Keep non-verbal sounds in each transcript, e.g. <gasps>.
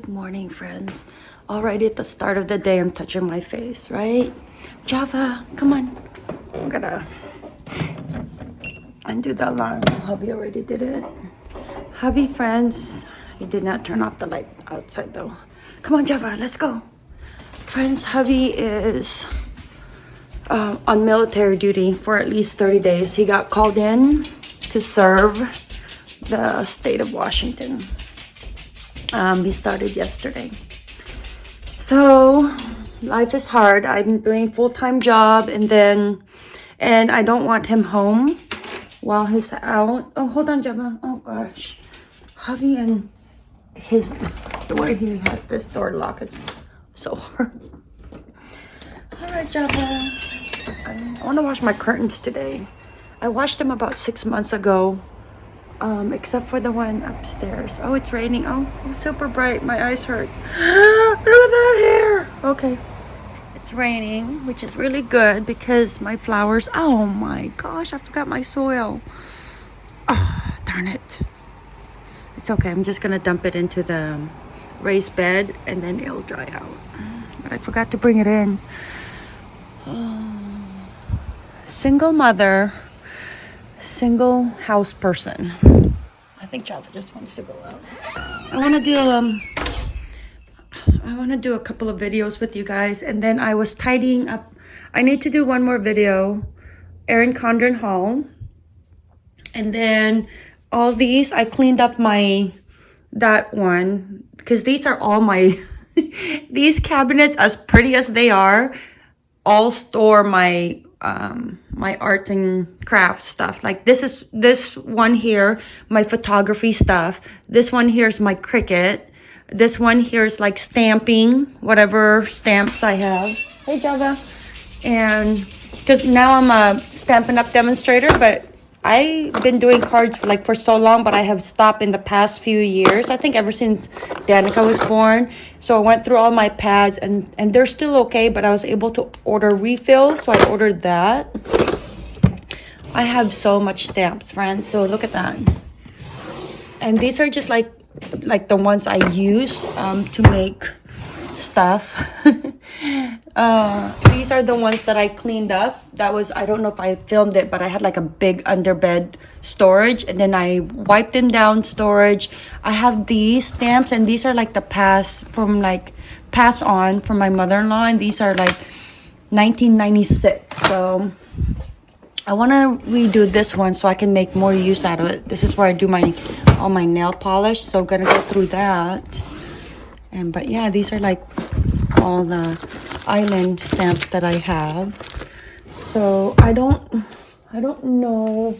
Good morning, friends. Already at the start of the day, I'm touching my face, right? Java, come on. I'm gonna undo the alarm. Hubby already did it. Hubby, friends, he did not turn off the light outside though. Come on, Java, let's go. Friends, hubby is uh, on military duty for at least 30 days. He got called in to serve the state of Washington. Um, he started yesterday. So life is hard. I'm doing full-time job and then, and I don't want him home while he's out. Oh, hold on, Gemma. Oh gosh. Hubby and his, the way he has this door locked, it's so hard. All right, Gemma. I want to wash my curtains today. I washed them about six months ago um, except for the one upstairs. Oh, it's raining. Oh, it's super bright. My eyes hurt. <gasps> Look at that hair. Okay. It's raining, which is really good because my flowers, oh my gosh, I forgot my soil. Oh, darn it. It's okay. I'm just going to dump it into the raised bed and then it'll dry out. But I forgot to bring it in. Single mother single house person. I think Java just wants to go out. I want to do um I want to do a couple of videos with you guys and then I was tidying up. I need to do one more video. Erin Condren haul. And then all these I cleaned up my that one because these are all my <laughs> these cabinets as pretty as they are all store my um, my art and craft stuff. Like this is this one here, my photography stuff. This one here is my Cricut. This one here is like stamping, whatever stamps I have. Hey Java. And because now I'm a Stampin' Up demonstrator, but I've been doing cards for like for so long, but I have stopped in the past few years. I think ever since Danica was born. So I went through all my pads and, and they're still okay, but I was able to order refills. So I ordered that. I have so much stamps, friends. So look at that. And these are just like like the ones I use um, to make stuff. <laughs> uh, these are the ones that I cleaned up. That was, I don't know if I filmed it, but I had like a big underbed storage and then I wiped them down storage. I have these stamps and these are like the pass from like pass on from my mother-in-law and these are like 1996. So I want to redo this one so I can make more use out of it. This is where I do my all my nail polish. So I'm going to go through that and but yeah these are like all the island stamps that i have. So i don't i don't know.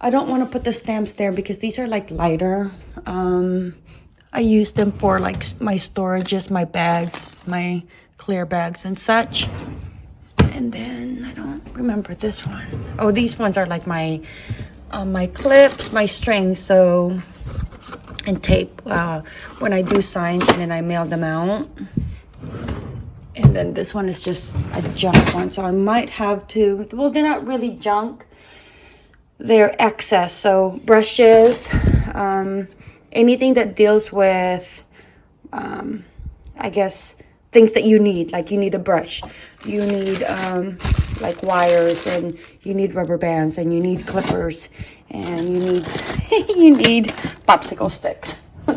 I don't want to put the stamps there because these are like lighter. Um i use them for like my storages my bags my clear bags and such. And then i don't remember this one. Oh, these ones are like my uh, my clips my strings so and tape uh, when I do signs and then I mail them out. And then this one is just a junk one. So I might have to, well, they're not really junk. They're excess. So brushes, um, anything that deals with, um, I guess, things that you need. Like you need a brush. You need um, like wires and you need rubber bands and you need clippers and you need <laughs> you need popsicle sticks. oh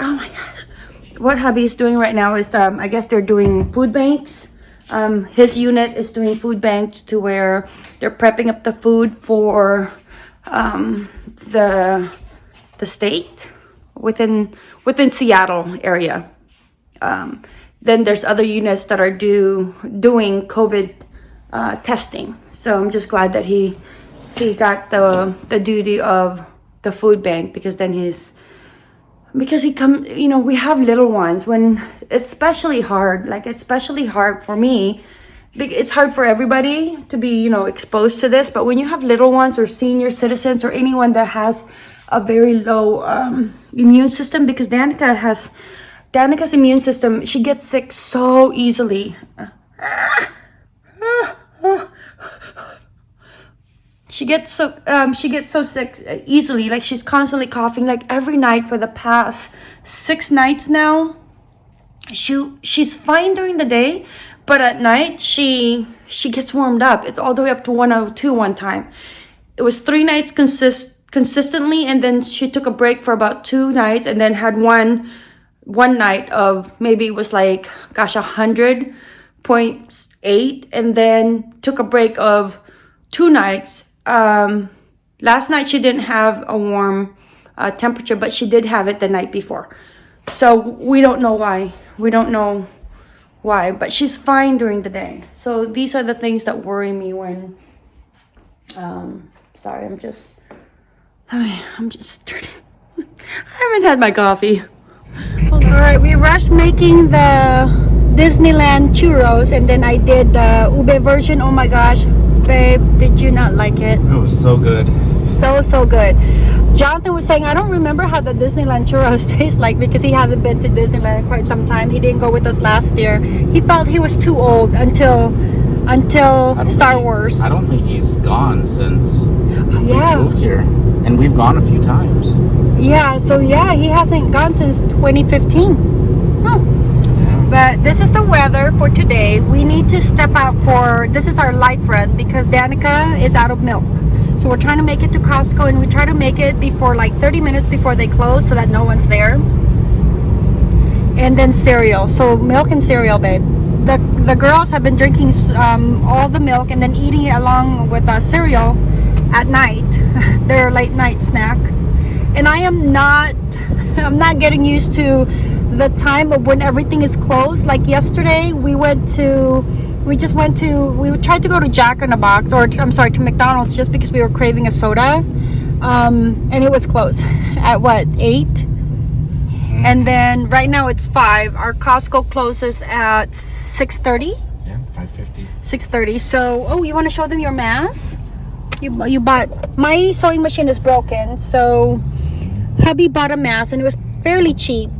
my gosh. What hubby is doing right now is um, I guess they're doing food banks. Um, his unit is doing food banks to where they're prepping up the food for um, the the state within within Seattle area. Um, then there's other units that are do doing COVID uh, testing. So I'm just glad that he he got the the duty of the food bank because then he's because he come you know we have little ones when it's especially hard like it's especially hard for me it's hard for everybody to be you know exposed to this but when you have little ones or senior citizens or anyone that has a very low um, immune system because Danica has Danica's immune system she gets sick so easily she gets so um she gets so sick uh, easily. Like she's constantly coughing. Like every night for the past six nights now. She she's fine during the day, but at night she she gets warmed up. It's all the way up to 102 one time. It was three nights consist consistently, and then she took a break for about two nights, and then had one one night of maybe it was like gosh a hundred point eight, and then took a break of two nights. Um, last night she didn't have a warm uh, temperature, but she did have it the night before. So we don't know why. We don't know why, but she's fine during the day. So these are the things that worry me when. Um, sorry, I'm just. I mean, I'm just turning. <laughs> I haven't had my coffee. All right, we rushed making the Disneyland churros, and then I did the ube version. Oh my gosh, babe, did you not like it? It was so good. So so good. Jonathan was saying, I don't remember how the Disneyland churros <laughs> taste like because he hasn't been to Disneyland in quite some time. He didn't go with us last year. He felt he was too old until until Star think- Wars. I don't think he's gone since Yeah. we moved here, and we've gone a few times. Yeah, so yeah, he hasn't gone since 2015. Huh. But this is the weather for today. We need to step out for this is our life run because Danica is out of milk. So we're trying to make it to Costco and we try to make it before like 30 minutes before they close so that no one's there. And then cereal. So milk and cereal, babe. The the girls have been drinking um, all the milk and then eating it along with uh, cereal at night. <laughs> Their late night snack. And I am not <laughs> I'm not getting used to the time of when everything is closed. Like yesterday, we went to, we just went to, we tried to go to Jack in the Box, or I'm sorry, to McDonald's just because we were craving a soda. Um, and it was closed <laughs> at what, 8? And then right now it's 5. Our Costco closes at 6.30. Yeah, five fifty. 6.30 so oh you want to show them your mask you, you bought my sewing machine is broken so hubby bought a mask and it was fairly cheap.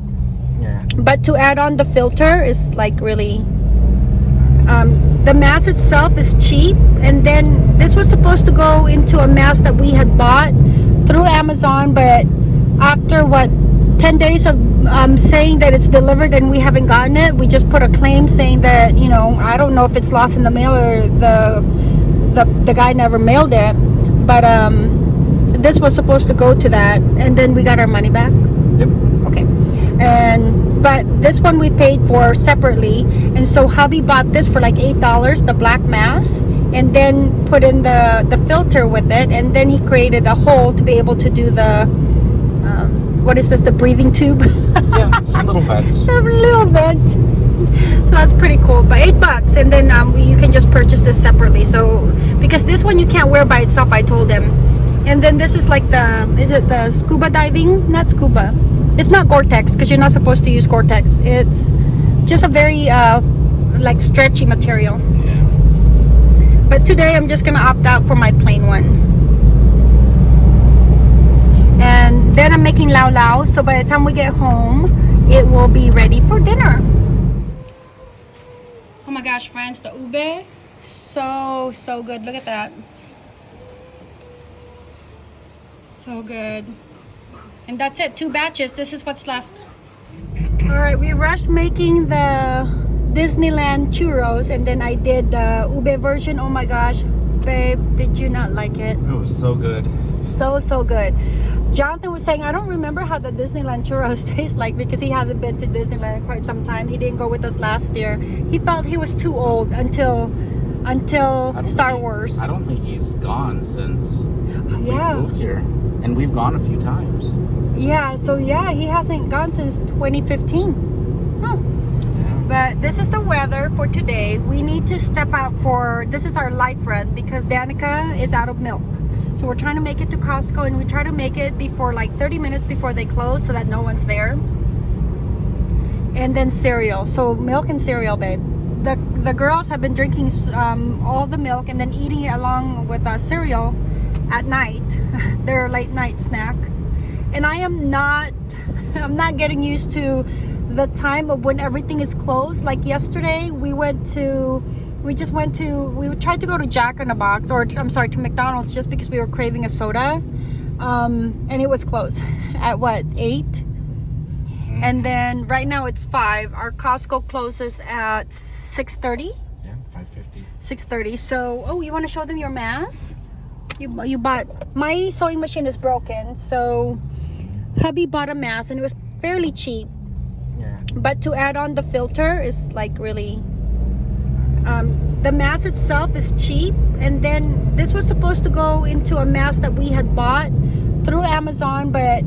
Yeah. but to add on the filter is like really um, the mask itself is cheap. And then this was supposed to go into a mask that we had bought through amazon but after what 10 days of um, saying that it's delivered and we haven't gotten it we just put a claim saying that you know i don't know if it's lost in the mail or the the, the guy never mailed it. But um, this was supposed to go to that and then we got our money back? Yep. okay. And but this one we paid for separately and so hubby bought this for like eight dollars the black mask and then put in the the filter with it and then he created a hole to be able to do the um, what is this the breathing tube? Yeah, <laughs> just a little vent. a little vent. So that's pretty cool but eight bucks and then um, you can just purchase this separately. So because this one you can't wear by itself i told him and then this is like the is it the scuba diving? Not scuba. It's not gore-tex because you're not supposed to use gore-tex. It's just a very uh like stretchy material. Yeah. but today i'm just gonna opt out for my plain one. And then i'm making laulau so by the time we get home it will be ready for dinner. Oh my gosh friends the ube so so good. Look at that so good. And that's it. Two batches. This is what's left. All right we rushed making the disneyland churros and then i did the ube version. Oh my gosh babe did you not like it? It was so good. so so good. Jonathan was saying i don't remember how the disneyland churros <laughs> taste like because he hasn't been to disneyland in quite some time. He didn't go with us last year. He felt he was too old until until star think- wars I don't think he's gone since yeah we moved here, and we've gone a few times. yeah so yeah he hasn't gone since 2015 huh. But this is the weather for today. We need to step out for this is our life run because Danica is out of milk. So we're trying to make it to Costco and we try to make it before like 30 minutes before they close so that no one's there. And then cereal. So milk and cereal, babe. The girls have been drinking um, all the milk and then eating it along with uh, cereal at night. <laughs> Their late night snack. And I am not <laughs> I'm not getting used to the time of when everything is closed like yesterday we went to We just went to, we tried to go to Jack in the Box, or I'm sorry, to McDonald's just because we were craving a soda. Um, and it was closed <laughs> at what, 8? And then right now it's 5. Our Costco closes at 6.30. Yeah, 550. 6.30. So, oh, you want to show them your mask? You, you bought, my sewing machine is broken. So, hubby bought a mask and it was fairly cheap. Yeah. But to add on the filter is like really um, the mask itself is cheap and then this was supposed to go into a mask that we had bought through Amazon but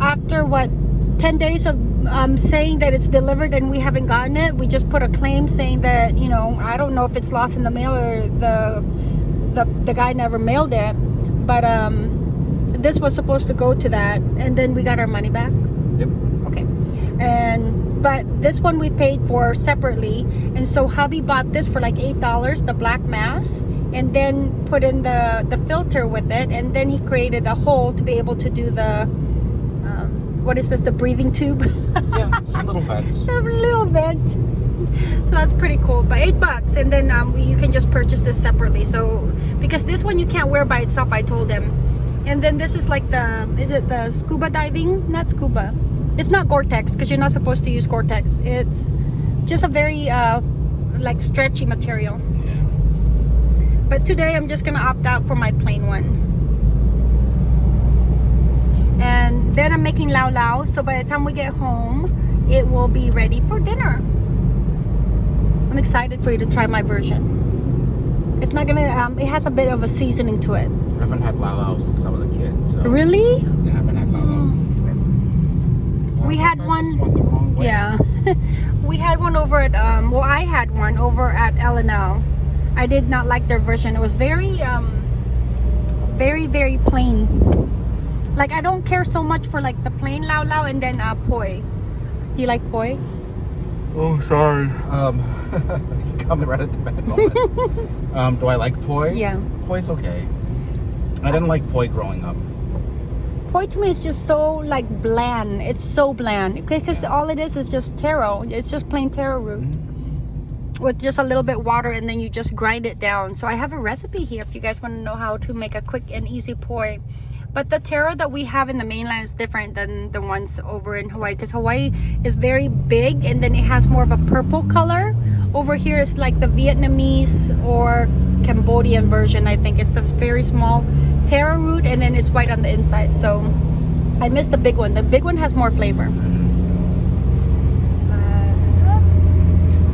after what 10 days of um, saying that it's delivered and we haven't gotten it we just put a claim saying that you know I don't know if it's lost in the mail or the the, the guy never mailed it but um, this was supposed to go to that and then we got our money back Yep. okay and but this one we paid for separately and so hubby bought this for like eight dollars the black mask and then put in the the filter with it and then he created a hole to be able to do the what is this the breathing tube? Yeah, it's a <laughs> little vent. a little bit so that's pretty cool but eight bucks and then um, you can just purchase this separately. So because this one you can't wear by itself I told him. And then this is like the is it the scuba diving? Not scuba. It's not Gore-Tex because you're not supposed to use Gore-Tex. It's just a very uh, like stretchy material. Yeah. but today I'm just gonna opt out for my plain one and then I'm making laulau so by the time we get home it will be ready for dinner I'm excited for you to try my version it's not gonna um, it has a bit of a seasoning to it I haven't had Laulau since I was a kid, so. really Yeah, I haven't had Laulau forever. We I had one- just went the wrong way. Yeah. <laughs> we had one over at um well I had one over at L&L. I did not like their version. It was very um very very plain. Like I don't care so much for like the plain laulau and then uh poi. Do you like poi? Oh, sorry. Um, <laughs> coming right at the bad moment. <laughs> um, do I like poi? Yeah. Poi's okay. I didn't like poi growing up. Poi to me is just so like bland. It's so bland because all it is is just taro. It's just plain taro root with just a little bit water and then you just grind it down. So I have a recipe here if you guys want to know how to make a quick and easy poi. But the taro that we have in the mainland is different than the ones over in Hawaii because Hawaii is very big and then it has more of a purple color. Over here is like the Vietnamese or Cambodian version. I think it's the very small taro root and then it's white on the inside. So I missed the big one. The big one has more flavor.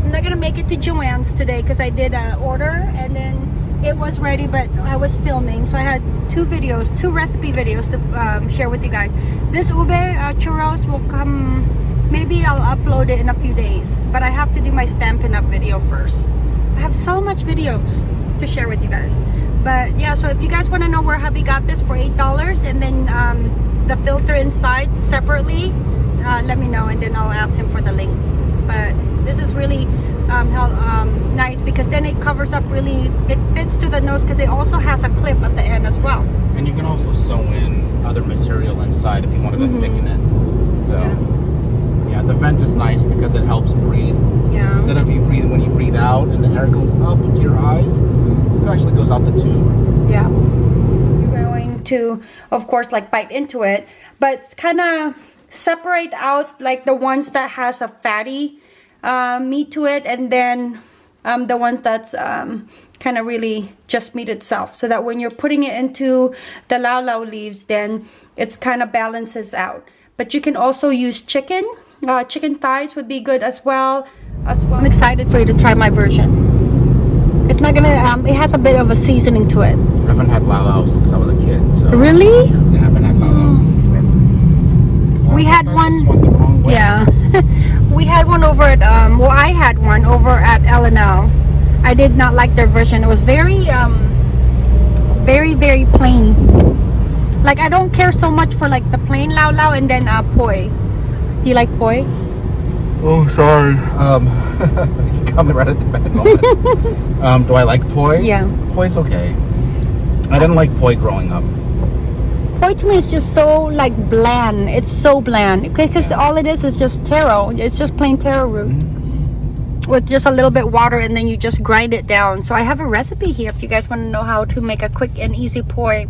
I'm not gonna make it to Joann's today because I did an order and then it was ready but I was filming so I had two videos two recipe videos to um, share with you guys. This ube uh, churros will come maybe I'll upload it in a few days but I have to do my Stampin' Up! video first. I have so much videos to share with you guys. But yeah so if you guys want to know where hubby got this for eight dollars and then um, the filter inside separately uh, let me know and then I'll ask him for the link. But this is really um, hel- um, nice because then it covers up really it fits to the nose because it also has a clip at the end as well And you can also sew in other material inside if you wanted to Mhm. thicken it. So, yeah. the vent is nice because it helps breathe. yeah Instead of you breathe when you breathe out and the air goes up into your eyes, it actually goes out the tube. yeah you're going to of course like bite into it but kind of separate out like the ones that has a fatty uh, meat to it and then um, the ones that's um, kind of really just meat itself. So that when you're putting it into the laulau leaves then it's kind of balances out. But you can also use chicken. Uh, chicken thighs would be good as well as well. I'm excited for you to try my version. It's not gonna um, it has a bit of a seasoning to it. I haven't had Laulau since I was a kid, so. really? Yeah, I haven't had Laulau forever. We I had think one- just went the wrong way. Yeah, <laughs> we had one over at um. Well, I had one over at L and L. I did not like their version. It was very um, very very plain. Like I don't care so much for like the plain laulau and then uh poi. Do you like poi? Oh, sorry. Um, <laughs> coming right at the bad moment. <laughs> um, do I like poi? Yeah. Poi's okay. I didn't like poi growing up. Poi to me is just so like bland. It's so bland because all it is is just taro. It's just plain taro root mm-hmm. with just a little bit water and then you just grind it down. So I have a recipe here if you guys want to know how to make a quick and easy poi.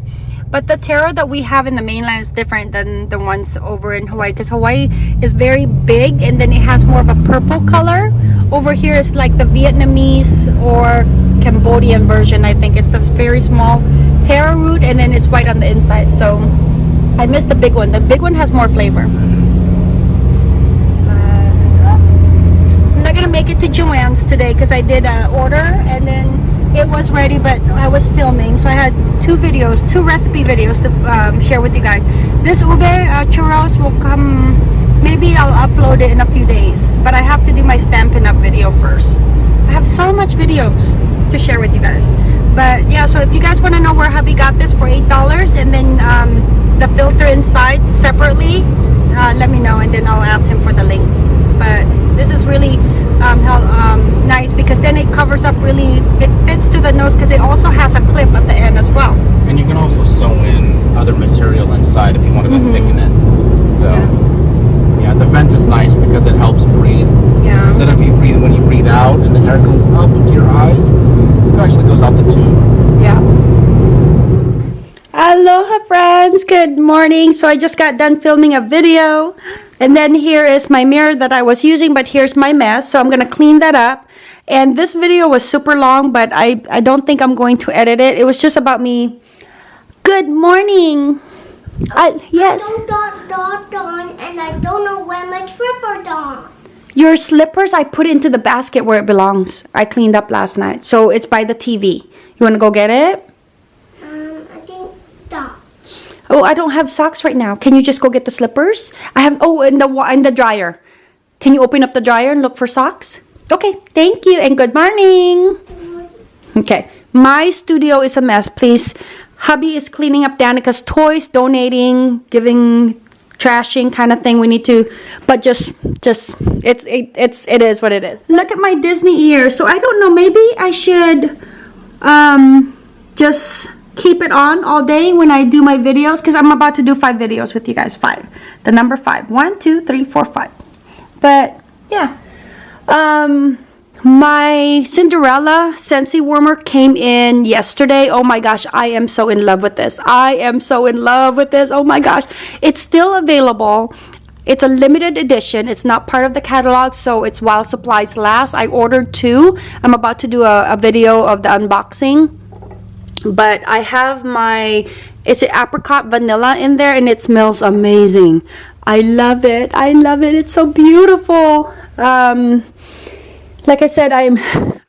But the taro that we have in the mainland is different than the ones over in Hawaii because Hawaii is very big and then it has more of a purple color. Over here is like the Vietnamese or Cambodian version, I think. It's this very small taro root and then it's white on the inside. So I missed the big one. The big one has more flavor. I'm not gonna make it to Joann's today because I did uh, order and then it was ready but I was filming so I had two videos two recipe videos to um, share with you guys this ube uh, churros will come maybe I'll upload it in a few days but I have to do my Stampin' Up video first I have so much videos to share with you guys but yeah so if you guys want to know where hubby got this for eight dollars and then um, the filter inside separately uh, let me know and then I'll ask him for the link but this is really um, how, um, nice because then it covers up really it fits to the nose because it also has a clip at the end as well And you can also sew in other material inside if you want to Mm-hmm. thicken it. So, yeah. the vent is nice because it helps breathe. yeah Instead of you breathe when you breathe out and the air goes up into your eyes, it actually goes out the tube. yeah. Aloha friends. Good morning. So i just got done filming a video and then here is my mirror that i was using but here's my mess so i'm gonna clean that up. And this video was super long but i i don't think i'm going to edit it. It was just about me. Good morning. Uh, I, yes. don't dot dot on and I don't know where my tripper on. Your slippers, I put into the basket where it belongs. I cleaned up last night. So it's by the TV. You want to go get it? Um, I think dot. Oh, I don't have socks right now. Can you just go get the slippers? I have, oh, in the, in the dryer. Can you open up the dryer and look for socks? Okay, thank you and good morning. Okay, my studio is a mess. Please, hubby is cleaning up Danica's toys, donating, giving, trashing kind of thing. We need to, but just, just it's it, it's it is what it is. Look at my Disney ear. So I don't know. Maybe I should, um, just keep it on all day when I do my videos because I'm about to do five videos with you guys. Five, the number five. One, two, three, four, five. But yeah, um my cinderella scentsy warmer came in yesterday. Oh my gosh i am so in love with this. I am so in love with this. Oh my gosh. It's still available. It's a limited edition. It's not part of the catalog so it's while supplies last. I ordered two. I'm about to do a, a video of the unboxing. But I have my it's an apricot vanilla in there and it smells amazing. I love it. I love it. It's so beautiful. Um like I said I'm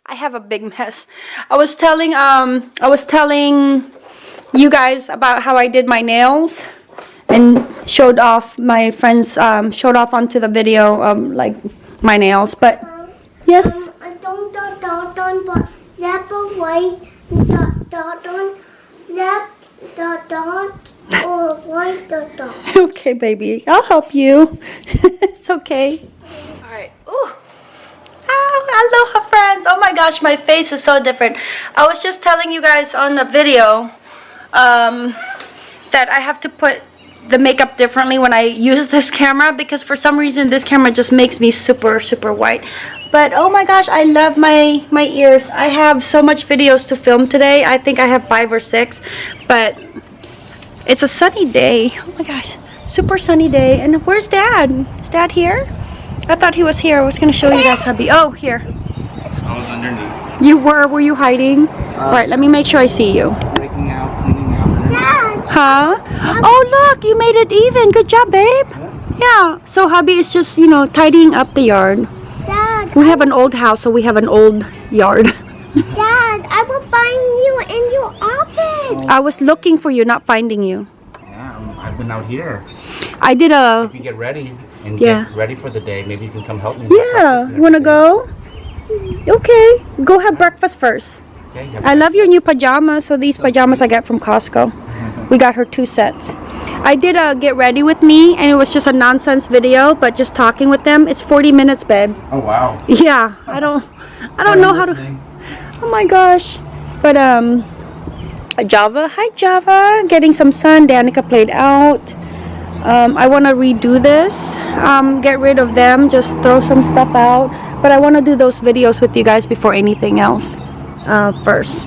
I have a big mess. I was telling um I was telling you guys about how I did my nails and showed off my friends um showed off onto the video um like my nails but yes Um, I don't dot dot on but left or white dot dot on left dot dot or white dot dot. <laughs> okay, baby. I'll help you. <laughs> it's okay. All right. Ooh. Ah, aloha, friends. Oh my gosh, my face is so different. I was just telling you guys on the video um, that I have to put the makeup differently when I use <laughs> this camera because for some reason this camera just makes me super, super white. But oh my gosh, I love my, my ears. I have so much videos to film today. I think I have five or six. But it's a sunny day. Oh my gosh. Super sunny day. And where's dad? Is dad here? I thought he was here. I was going to show you guys hubby. Oh, here. I was underneath, You were. Were you hiding? Uh, All right, let me make sure I see you. breaking out, cleaning out. Dad, Huh? Oh, look. You made it even. Good job, babe. Yeah. So hubby is just, you know, tidying up the yard. Dad, We have an old house, so we have an old yard. <laughs> Dad, I will find you in your office. I was looking for you, not finding you. Yeah, I'm- I've been out here. I did a... If you get ready and Yeah. get ready for the day, maybe you can come help me. Yeah. Want to go? Okay. Go have breakfast first. Okay, have I love your new pajamas. So these pajamas I got from Costco. <laughs> We got her two sets. I did a get ready with me and it was just a nonsense video, but just talking with them. It's 40 minutes, babe. Oh wow. Yeah, I don't I don't know how to Oh my gosh. But um Java, hi Java. Getting some sun. Danica played out. Um, I want to redo this, um, get rid of them, just throw some stuff out. But I want to do those videos with you guys before anything else uh, first.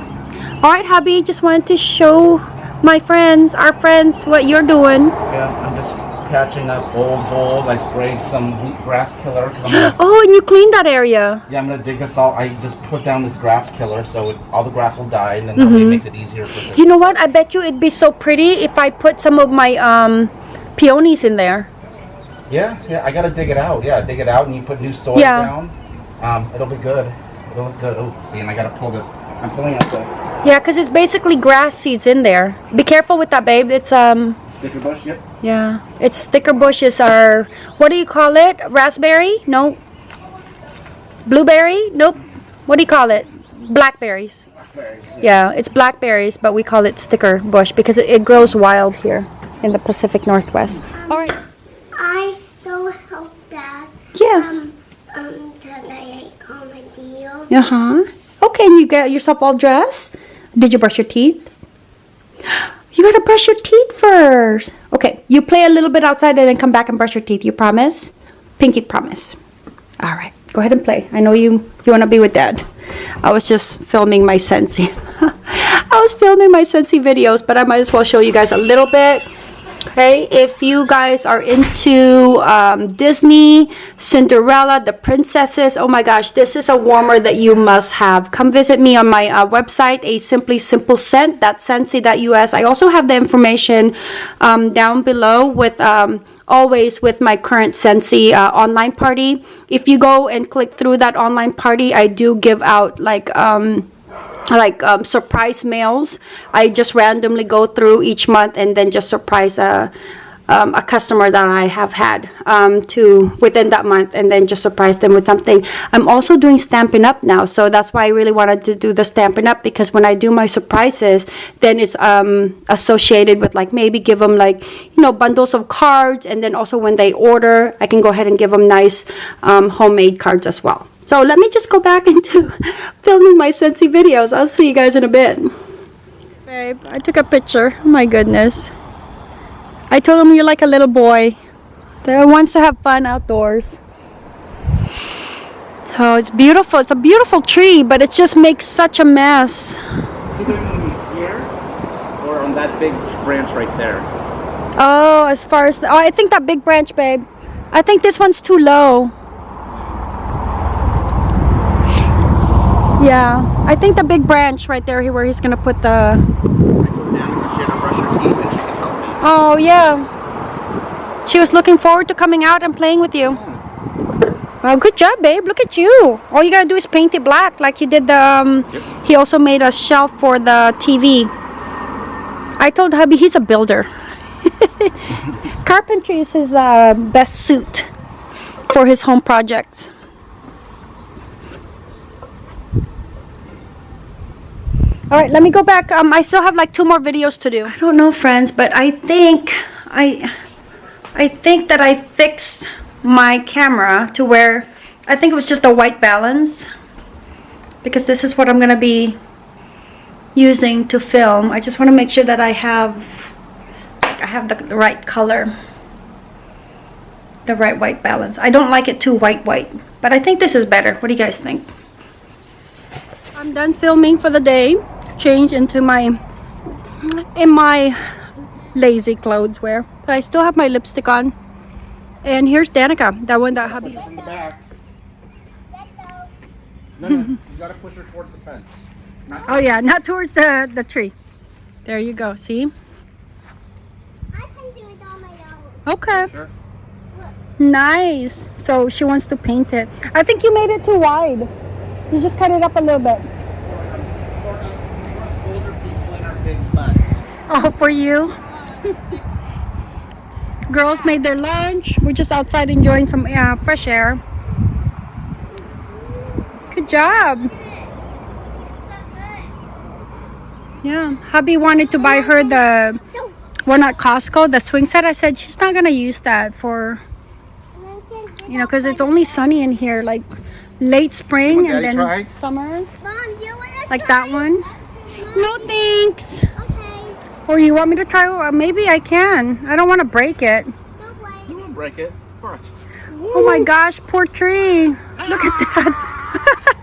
All right, hubby, just wanted to show my friends, our friends, what you're doing. Yeah, I'm just patching up old holes. I sprayed some grass killer <laughs> Oh, and you cleaned that area. yeah, I'm gonna dig this all. I just put down this grass killer so it, all the grass will die, and then that way it makes it easier. You know what? I bet you it'd be so pretty if I put some of my um, peonies in there. Yeah, yeah, I gotta dig it out. Yeah, dig it out, and you put new soil Yeah. down. Um, it'll be good. It'll look good. Oh, see, and I gotta pull this. I'm pulling out the Yeah, because it's basically grass seeds in there. Be careful with that, babe. It's um, sticker bush. Yep. yeah, it's sticker bushes are what do you call it? Raspberry? No. Blueberry? Nope. What do you call it? Blackberries. Blackberries. Yeah, it's blackberries, but we call it sticker bush because it, it grows wild here in the Pacific Northwest. All right. I go help Dad. Yeah. Um, um, tonight on my deal. Uh huh. Okay, and you get yourself all dressed. Did you brush your teeth? You gotta brush your teeth first. Okay, you play a little bit outside and then come back and brush your teeth. You promise? Pinky promise. All right, go ahead and play. I know you you wanna be with Dad. I was just filming my Scentsy. <laughs> I was filming my Scentsy videos, but I might as well show you guys a little bit. Okay, if you guys are into um, Disney, Cinderella, the princesses, oh my gosh, this is a warmer that you must have. Come visit me on my uh, website, a simply simple scent, that's scentsy.us. I also have the information um, down below with. Um, always with my current Scentsy uh, online party. If you go and click through that online party, I do give out like um, like um, surprise mails. I just randomly go through each month and then just surprise a, um, a customer that I have had um, to within that month and then just surprise them with something. I'm also doing Stampin' Up now, so that's why I really wanted to do the Stampin' Up because when I do my surprises, then it's um, associated with like maybe give them like, you know, bundles of cards and then also when they order, I can go ahead and give them nice um, homemade cards as well. So let me just go back <laughs> into filming my Scentsy videos. I'll see you guys in a bit. Babe, I took a picture. Oh my goodness. I told him you're like a little boy that wants to have fun outdoors. Oh, it's beautiful. It's a beautiful tree, but it just makes such a mess. It's either gonna be here or on that big branch right there. Oh, as far as the, oh, I think that big branch, babe. I think this one's too low. Yeah, I think the big branch right there where he's gonna put the. Oh yeah. She was looking forward to coming out and playing with you. Well, good job, babe. Look at you. All you gotta do is paint it black, like you did the. Um, He also made a shelf for the TV. I told hubby he's a builder. <laughs> Carpentry is his uh, best suit for his home projects. All right, let me go back. Um, I still have like two more videos to do. I don't know, friends, but I think I, I think that I fixed my camera to where I think it was just a white balance because this is what I'm gonna be using to film. I just want to make sure that I have, I have the, the right color, the right white balance. I don't like it too white white, but I think this is better. What do you guys think? I'm done filming for the day. Change into my in my lazy clothes wear. But I still have my lipstick on. And here's Danica, that one that hubby. In the back. <laughs> No, no, you gotta push her towards the fence. Not Oh yeah, not towards the the tree. There you go. See? I can do it on my own. Okay. Sure. Nice. So she wants to paint it. I think you made it too wide. You just cut it up a little bit. For us, for us older people in our big butts. Oh, for you. Girls made their lunch. We're just outside enjoying some uh, fresh air. Good job. Yeah, hubby wanted to buy her the one at Costco, the swing set. I said she's not gonna use that for you know because it's only sunny in here, like late spring and then try. summer, Mom, you wanna like try? that one. No thanks. Or you want me to try? Uh, maybe I can. I don't want to break it. You won't break it. Oh my gosh, poor tree. Look at that. <laughs>